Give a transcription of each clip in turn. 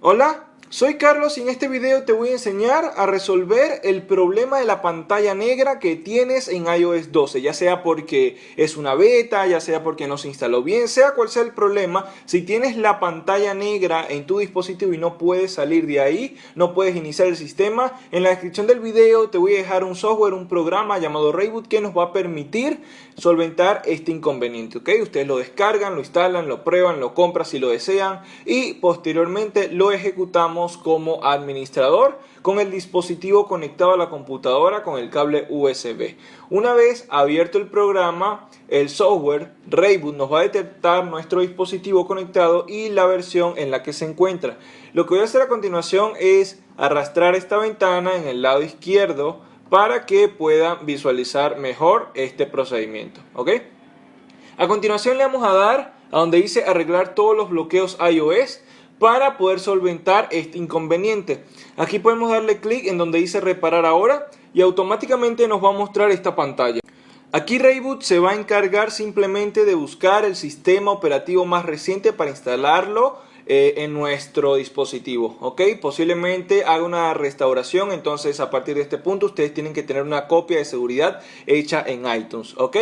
Hola soy Carlos y en este video te voy a enseñar a resolver el problema de la pantalla negra que tienes en iOS 12, ya sea porque es una beta, ya sea porque no se instaló bien, sea cual sea el problema, si tienes la pantalla negra en tu dispositivo y no puedes salir de ahí, no puedes iniciar el sistema, en la descripción del video te voy a dejar un software, un programa llamado Rayboot que nos va a permitir solventar este inconveniente. Ustedes lo descargan, lo instalan, lo prueban, lo compran si lo desean y posteriormente lo ejecutamos como administrador con el dispositivo conectado a la computadora con el cable USB. Una vez abierto el programa, el software Rayboot nos va a detectar nuestro dispositivo conectado y la versión en la que se encuentra. Lo que voy a hacer a continuación es arrastrar esta ventana en el lado izquierdo para que puedan visualizar mejor este procedimiento. ¿ok? A continuación le vamos a dar a donde dice arreglar todos los bloqueos iOS para poder solventar este inconveniente. Aquí podemos darle clic en donde dice reparar ahora y automáticamente nos va a mostrar esta pantalla. Aquí Rayboot se va a encargar simplemente de buscar el sistema operativo más reciente para instalarlo eh, en nuestro dispositivo, ¿ok? Posiblemente haga una restauración, entonces a partir de este punto ustedes tienen que tener una copia de seguridad hecha en iTunes, ¿ok?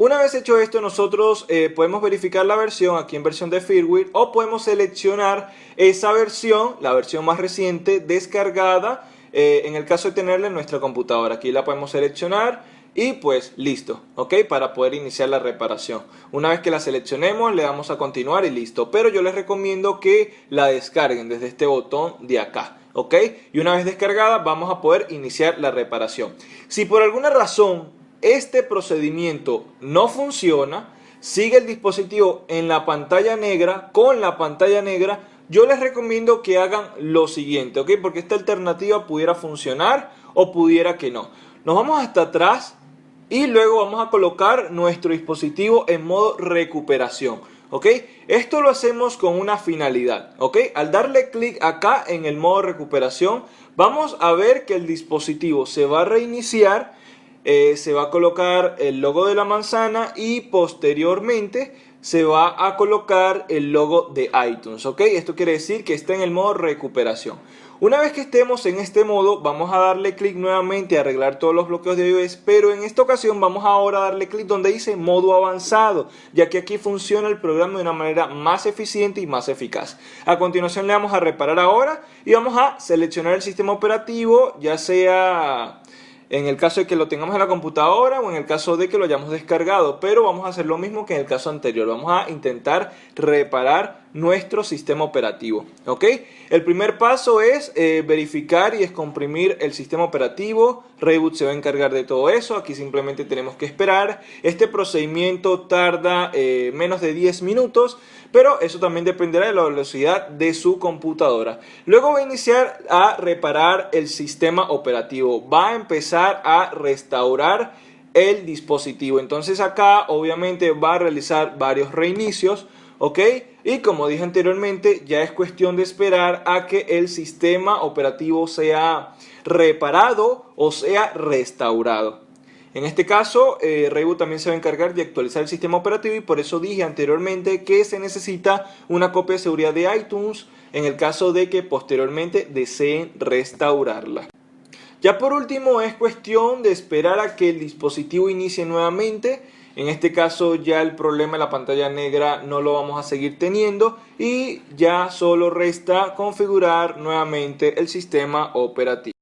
Una vez hecho esto, nosotros eh, podemos verificar la versión aquí en versión de firmware o podemos seleccionar esa versión, la versión más reciente, descargada, eh, en el caso de tenerla en nuestra computadora. Aquí la podemos seleccionar y pues listo, ok, para poder iniciar la reparación. Una vez que la seleccionemos le damos a continuar y listo, pero yo les recomiendo que la descarguen desde este botón de acá. ¿ok? Y una vez descargada vamos a poder iniciar la reparación. Si por alguna razón este procedimiento no funciona, sigue el dispositivo en la pantalla negra, con la pantalla negra, yo les recomiendo que hagan lo siguiente, ¿ok? Porque esta alternativa pudiera funcionar o pudiera que no. Nos vamos hasta atrás y luego vamos a colocar nuestro dispositivo en modo recuperación. ¿ok? Esto lo hacemos con una finalidad, ¿ok? Al darle clic acá en el modo recuperación, vamos a ver que el dispositivo se va a reiniciar, eh, se va a colocar el logo de la manzana y posteriormente se va a colocar el logo de iTunes, ¿ok? Esto quiere decir que está en el modo recuperación. Una vez que estemos en este modo, vamos a darle clic nuevamente a arreglar todos los bloqueos de iOS, pero en esta ocasión vamos ahora a darle clic donde dice modo avanzado, ya que aquí funciona el programa de una manera más eficiente y más eficaz. A continuación le vamos a reparar ahora y vamos a seleccionar el sistema operativo, ya sea en el caso de que lo tengamos en la computadora o en el caso de que lo hayamos descargado, pero vamos a hacer lo mismo que en el caso anterior, vamos a intentar reparar nuestro sistema operativo, ¿ok? El primer paso es eh, verificar y descomprimir el sistema operativo, Reboot se va a encargar de todo eso, aquí simplemente tenemos que esperar, este procedimiento tarda eh, menos de 10 minutos, pero eso también dependerá de la velocidad de su computadora. Luego va a iniciar a reparar el sistema operativo, va a empezar a restaurar el dispositivo, entonces acá obviamente va a realizar varios reinicios, ¿ok? Y como dije anteriormente, ya es cuestión de esperar a que el sistema operativo sea reparado o sea restaurado. En este caso, eh, Reboot también se va a encargar de actualizar el sistema operativo y por eso dije anteriormente que se necesita una copia de seguridad de iTunes en el caso de que posteriormente deseen restaurarla. Ya por último es cuestión de esperar a que el dispositivo inicie nuevamente en este caso ya el problema de la pantalla negra no lo vamos a seguir teniendo y ya solo resta configurar nuevamente el sistema operativo.